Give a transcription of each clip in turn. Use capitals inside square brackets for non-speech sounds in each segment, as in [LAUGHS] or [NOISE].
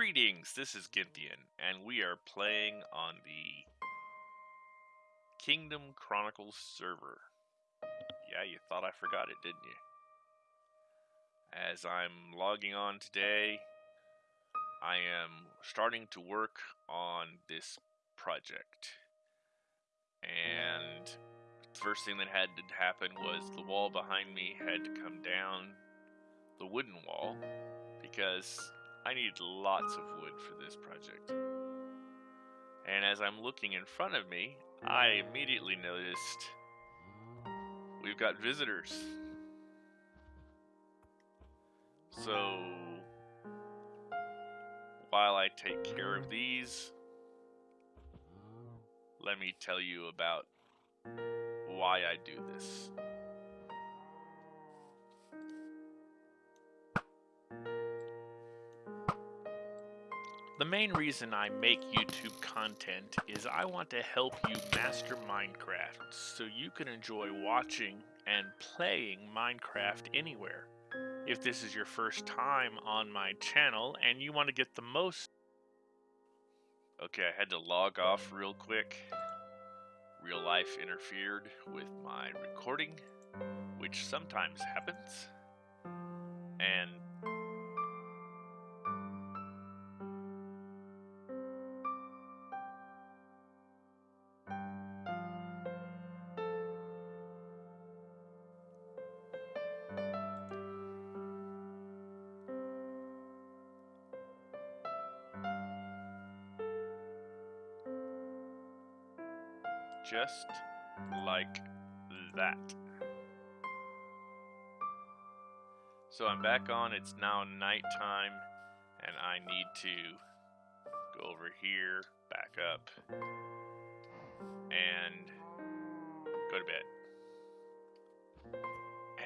Greetings, this is Gynthian, and we are playing on the Kingdom Chronicles server. Yeah, you thought I forgot it, didn't you? As I'm logging on today, I am starting to work on this project. And the first thing that had to happen was the wall behind me had to come down, the wooden wall, because I need lots of wood for this project. And as I'm looking in front of me, I immediately noticed we've got visitors. So, while I take care of these, let me tell you about why I do this. Main reason I make YouTube content is I want to help you master Minecraft so you can enjoy watching and playing Minecraft anywhere. If this is your first time on my channel and you want to get the most... Okay, I had to log off real quick. Real life interfered with my recording, which sometimes happens. And just like that. So I'm back on, it's now nighttime, and I need to go over here, back up, and go to bed.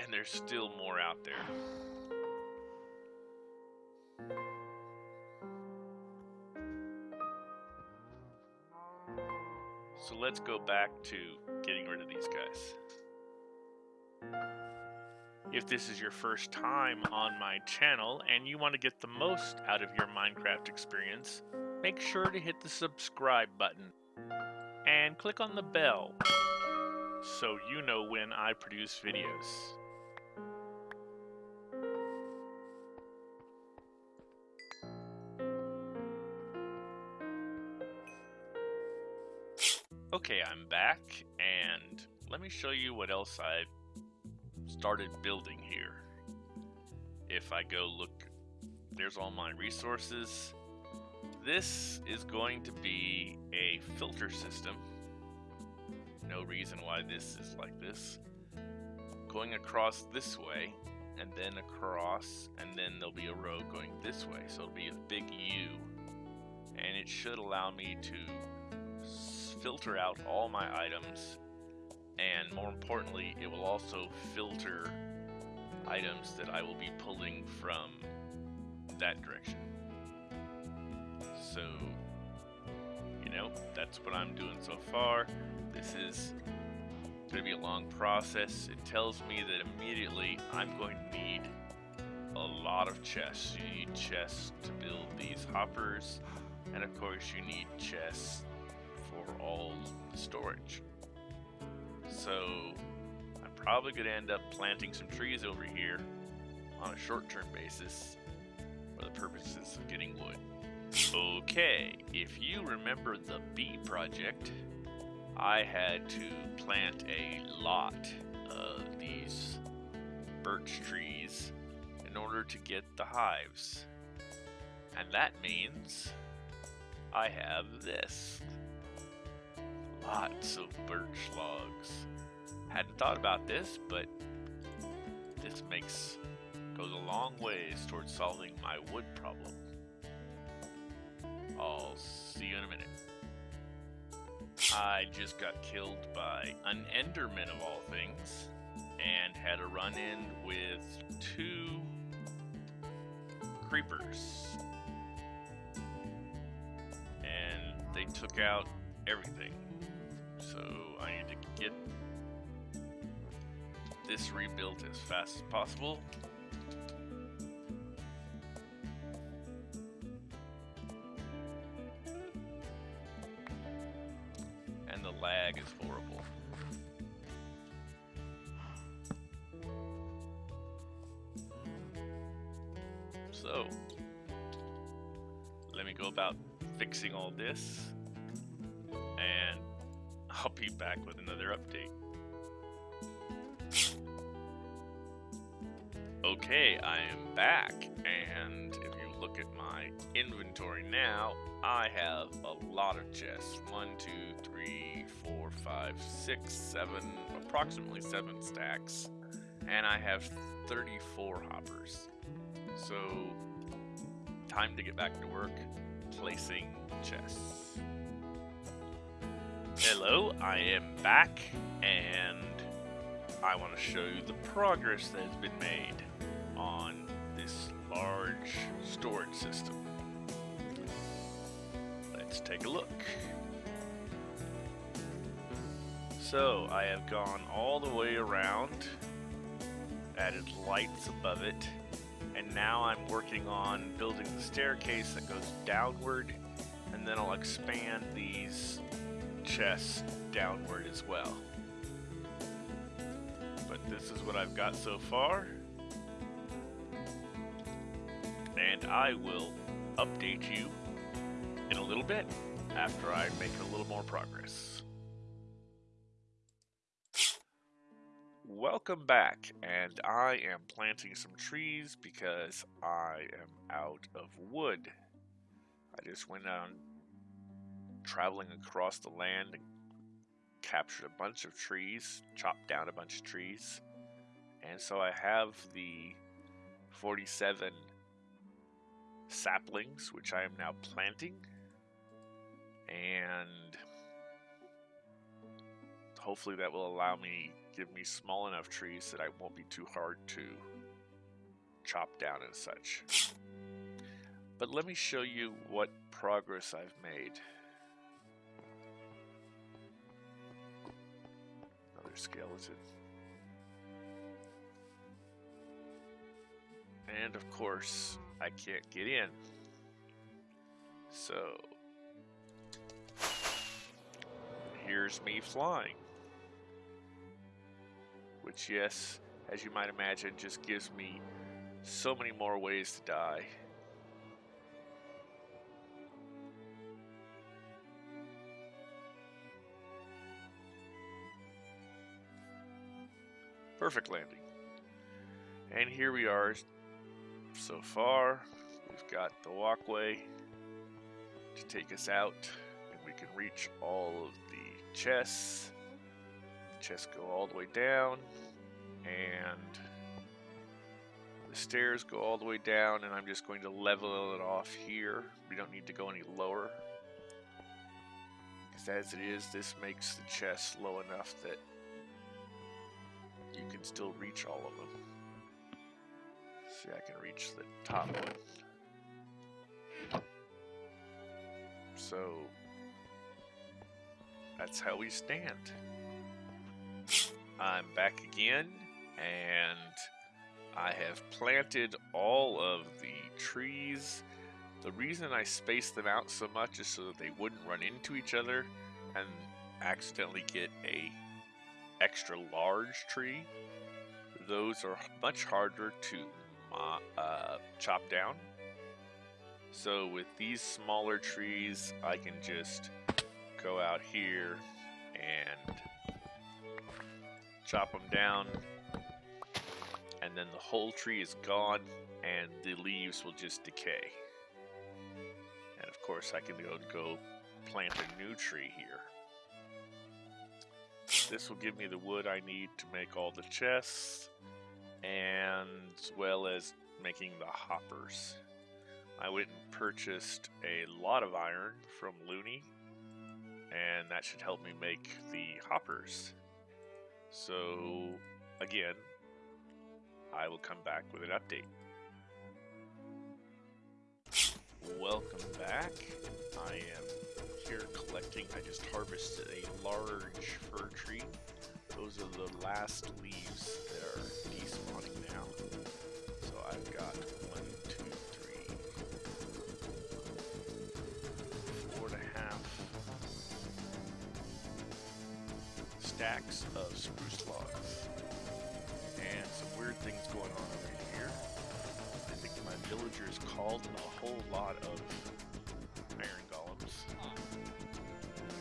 And there's still more out there. Let's go back to getting rid of these guys. If this is your first time on my channel and you want to get the most out of your Minecraft experience, make sure to hit the subscribe button and click on the bell so you know when I produce videos. Okay, I'm back, and let me show you what else I've started building here. If I go look, there's all my resources. This is going to be a filter system. No reason why this is like this. Going across this way, and then across, and then there'll be a row going this way. So it'll be a big U. And it should allow me to filter out all my items and more importantly it will also filter items that I will be pulling from that direction. So you know that's what I'm doing so far. This is going to be a long process. It tells me that immediately I'm going to need a lot of chests. You need chests to build these hoppers and of course you need chests for all the storage. So I'm probably going to end up planting some trees over here on a short-term basis for the purposes of getting wood. Okay, if you remember the bee project, I had to plant a lot of these birch trees in order to get the hives. And that means I have this lots of birch logs. Hadn't thought about this, but this makes goes a long ways towards solving my wood problem. I'll see you in a minute. I just got killed by an Enderman of all things, and had a run-in with two creepers. And they took out everything. So I need to get this rebuilt as fast as possible. And the lag is horrible. So, let me go about fixing all this. I'll be back with another update. Okay, I am back, and if you look at my inventory now, I have a lot of chests. One, two, three, four, five, six, seven, approximately seven stacks. And I have 34 hoppers. So, time to get back to work placing chests. Hello, I am back, and I want to show you the progress that has been made on this large storage system. Let's take a look. So, I have gone all the way around, added lights above it, and now I'm working on building the staircase that goes downward, and then I'll expand these chests downward as well. But this is what I've got so far. And I will update you in a little bit after I make a little more progress. Welcome back, and I am planting some trees because I am out of wood. I just went on traveling across the land and captured a bunch of trees, chopped down a bunch of trees, and so I have the 47 saplings, which I am now planting, and hopefully that will allow me give me small enough trees that I won't be too hard to chop down and such. But let me show you what progress I've made. Skeleton. And of course, I can't get in. So, here's me flying which, yes, as you might imagine, just gives me so many more ways to die. Perfect landing. And here we are so far. We've got the walkway to take us out, and we can reach all of the chests chests go all the way down, and the stairs go all the way down, and I'm just going to level it off here. We don't need to go any lower. Because as it is, this makes the chest low enough that you can still reach all of them. See, I can reach the top one. So, that's how we stand. I'm back again, and I have planted all of the trees. The reason I spaced them out so much is so that they wouldn't run into each other and accidentally get a extra large tree. Those are much harder to uh, chop down. So with these smaller trees, I can just go out here and chop them down, and then the whole tree is gone, and the leaves will just decay. And of course, I can go, go plant a new tree here. This will give me the wood I need to make all the chests, and as well as making the hoppers. I went and purchased a lot of iron from Looney, and that should help me make the hoppers. So, again, I will come back with an update. Welcome back. I am here collecting. I just harvested a large fir tree. Those are the last leaves that are despawning now. So I've got one, two, three, four and a half, stacks of spruce logs. And some weird things going on over here. I think my villagers called a whole lot of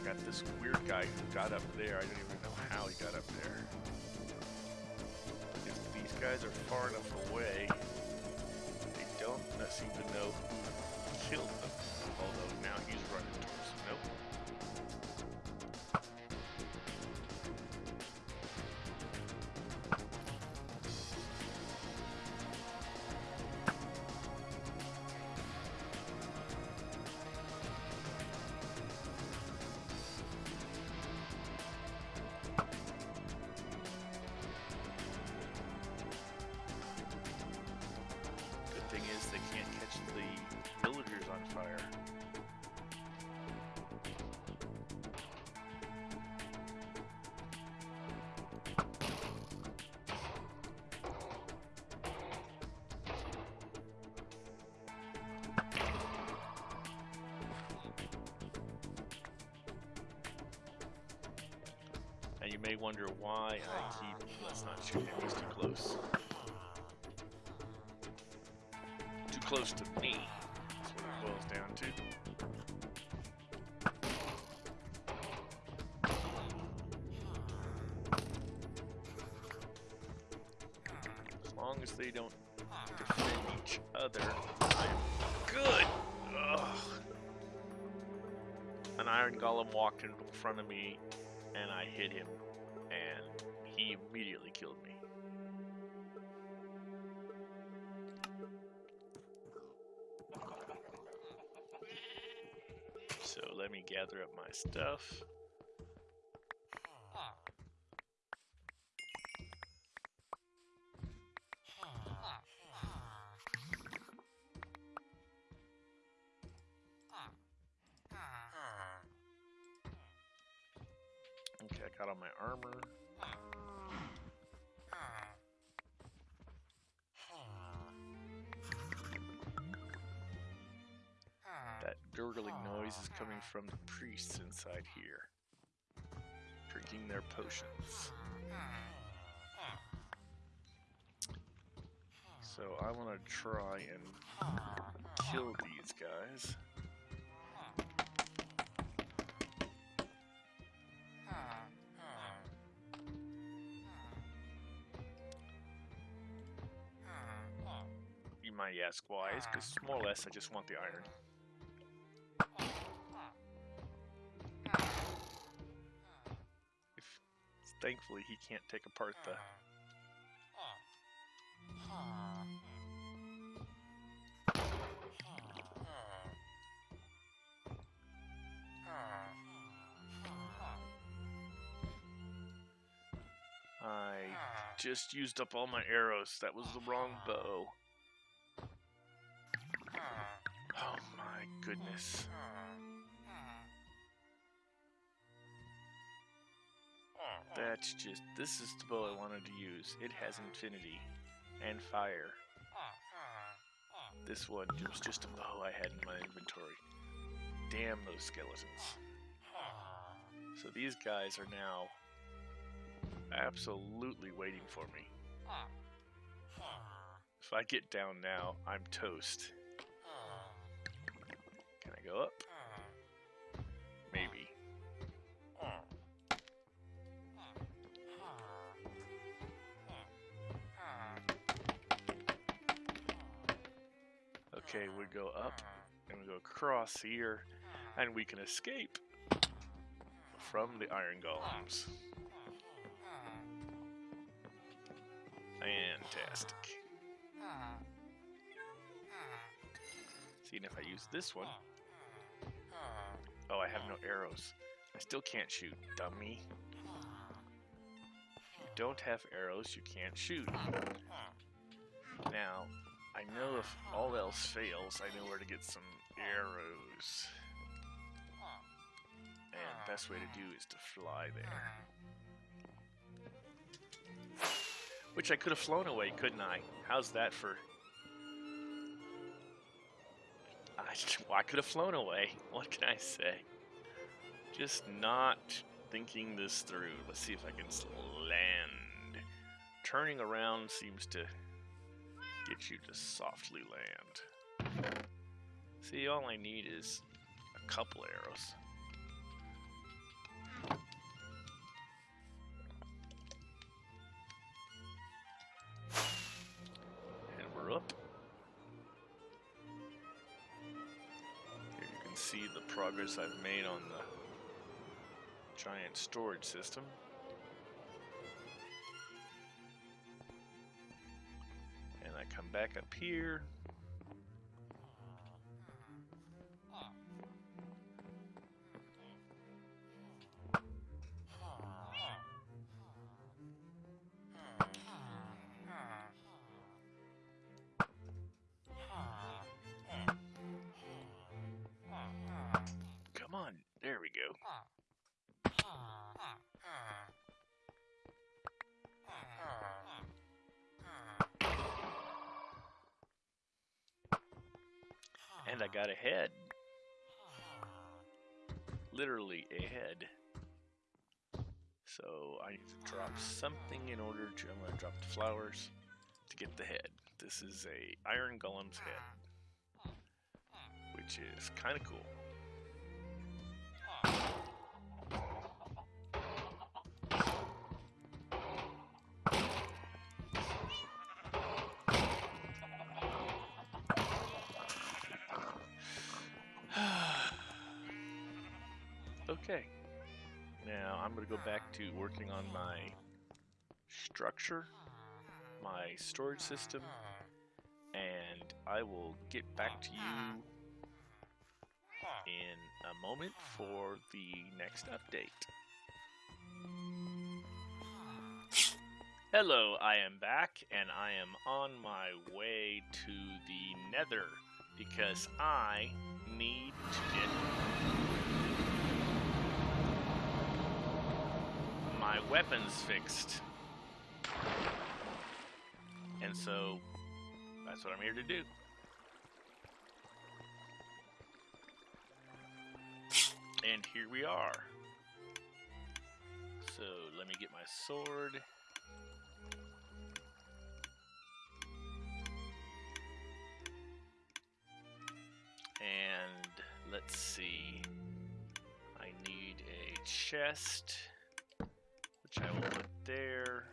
Got this weird guy who got up there. I don't even know how he got up there. If these guys are far enough away, they don't seem to know who killed them. Although now he's running you may wonder why I keep. Let's not shoot him, he's too close. Too close to me. That's what it boils down to. As long as they don't defend each other, I'm good. Ugh. An iron golem walked in front of me, and I hit him, immediately killed me. So let me gather up my stuff. From the priests inside here, drinking their potions. So I want to try and kill these guys. You might ask why, because more or less I just want the iron. Thankfully he can't take apart the I just used up all my arrows. That was the wrong bow. Oh my goodness. That's just, this is the bow I wanted to use. It has infinity and fire. This one was just a bow I had in my inventory. Damn those skeletons. So these guys are now absolutely waiting for me. If I get down now, I'm toast. Can I go up? Okay, we go up and we go across here and we can escape from the iron golems. Fantastic. Seeing if I use this one. Oh, I have no arrows. I still can't shoot, dummy. If you don't have arrows, you can't shoot. Now, I know if all else fails, I know where to get some arrows. And best way to do is to fly there. Which I could have flown away, couldn't I? How's that for... I, [LAUGHS] well, I could have flown away. What can I say? Just not thinking this through. Let's see if I can land. Turning around seems to get you to softly land. See, all I need is a couple arrows. And we're up. Here you can see the progress I've made on the giant storage system. Back up here. And a head. Literally a head. So I need to drop something in order to. I'm gonna drop the flowers to get the head. This is a iron golem's head, which is kind of cool. To go back to working on my structure, my storage system, and I will get back to you in a moment for the next update. Hello, I am back and I am on my way to the nether because I need to get my weapons fixed. And so that's what I'm here to do. And here we are. So let me get my sword. And let's see. I need a chest, which I will put there.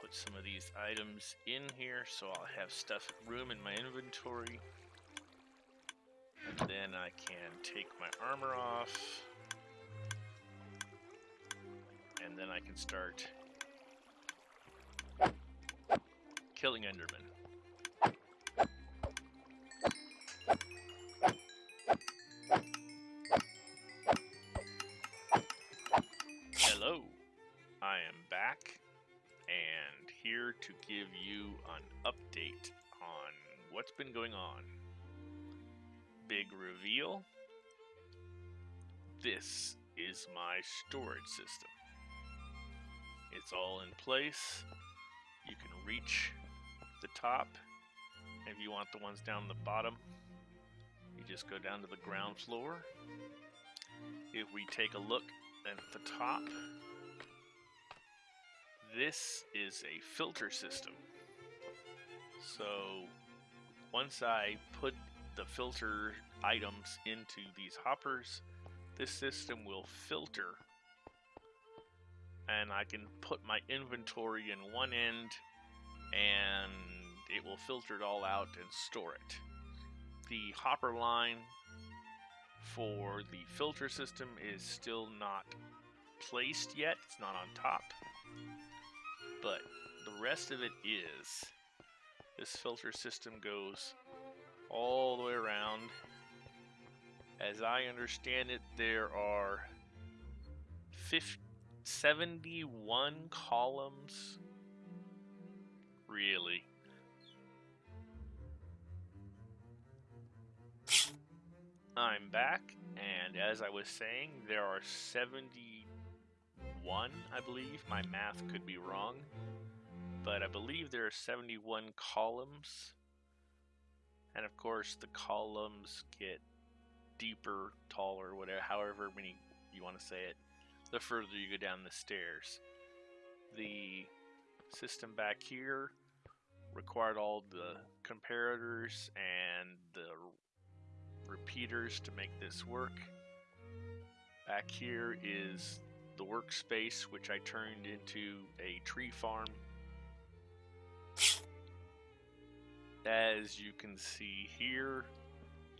Put some of these items in here so I'll have stuff room in my inventory. And then I can take my armor off. And then I can start killing Enderman. And here to give you an update on what's been going on big reveal. This is my storage system. It's all in place. You can reach the top. If you want the ones down the bottom, you just go down to the ground floor. If we take a look at the top, this is a filter system. So once I put the filter items into these hoppers, this system will filter and I can put my inventory in one end and it will filter it all out and store it. The hopper line for the filter system is still not placed yet, it's not on top, but the rest of it is. This filter system goes all the way around. As I understand it, there are 50, 71 columns. Really? I'm back, and as I was saying, there are 71, I believe. My math could be wrong, but I believe there are 71 columns and of course the columns get deeper, taller, whatever, however many you want to say it. the further you go down the stairs. The system back here required all the comparators and the repeaters to make this work. Back here is the workspace, which I turned into a tree farm. As you can see here,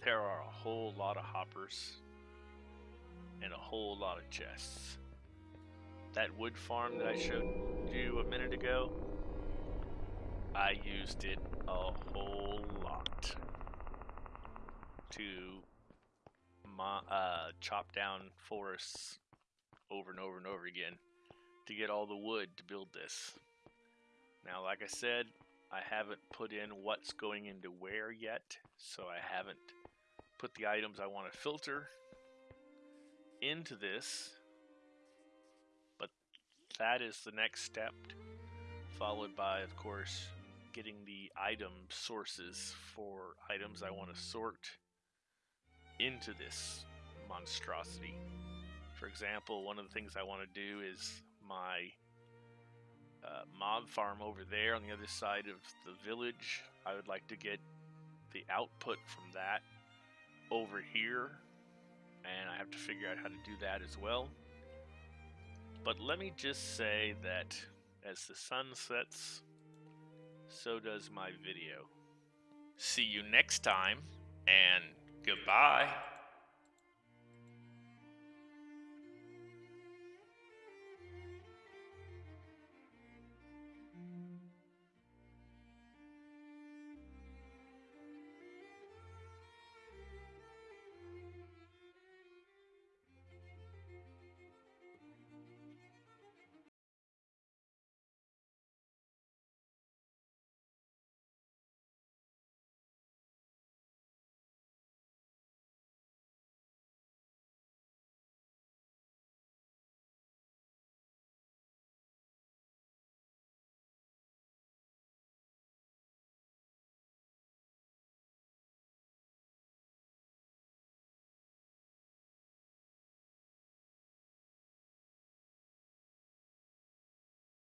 there are a whole lot of hoppers and a whole lot of chests. That wood farm that I showed you a minute ago, I used it a whole lot to uh, chop down forests over and over and over again to get all the wood to build this. Now, like I said, I haven't put in what's going into where yet, so I haven't put the items I want to filter into this, but that is the next step, followed by, of course, getting the item sources for items I want to sort into this monstrosity. For example, one of the things I want to do is my uh, mob farm over there on the other side of the village. I would like to get the output from that over here, and I have to figure out how to do that as well. But let me just say that as the sun sets, so does my video. See you next time, and goodbye.